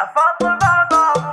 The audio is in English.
I fought the wrong